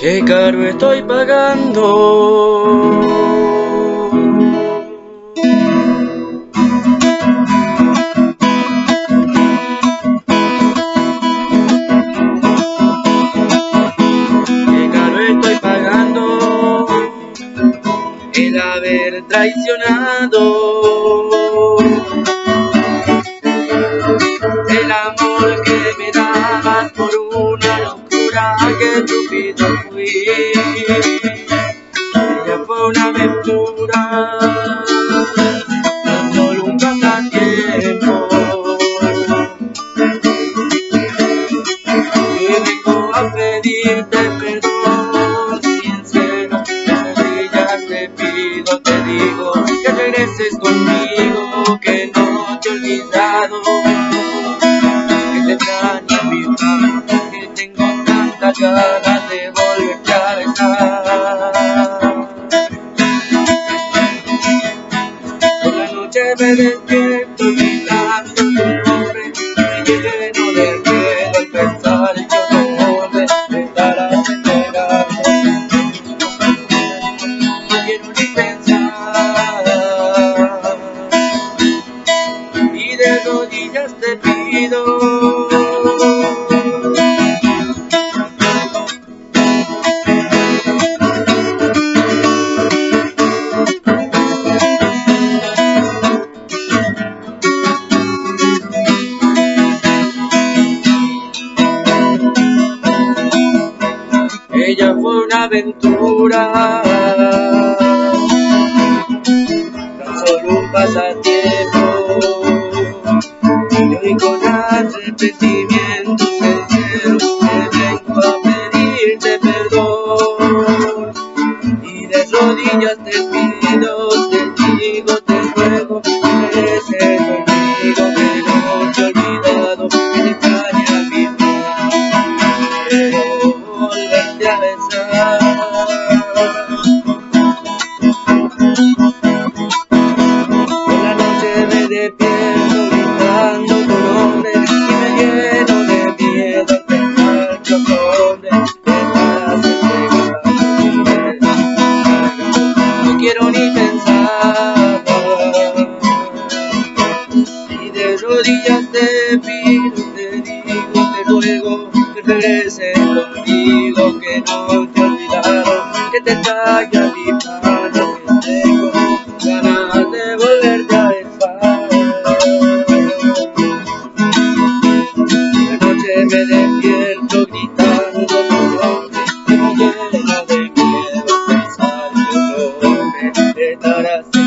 Qué caro estoy pagando. Qué caro estoy pagando el haber traicionado el amor que me dabas por una aventura, solo un pasatiempo. Y vengo a pedirte perdón. Sincero, de rodillas te pido, te digo que regreses conmigo, que no te he olvidado, que te extraño mi que tengo tantas ganas la noche me despierto gritando tu nombre, me lleno de miedo al pensar que otro hombre me estarás entregando. No quiero ni pensar y de rodillas te pido. Ella fue una aventura, tan solo un pasatiempo. Y hoy con arrepentimiento sincero vengo a pedirte perdón. Y de rodillas te pido, nombre y me lleno de miedo al pensar que te estarás entregando. No quiero ni pensar y de rodillas te pido, te digo, te ruego que regreses conmigo, que no te he olvidado, que te traiga me despierto gritando tu nombre, me lleno de miedo pensar que hombre te estarás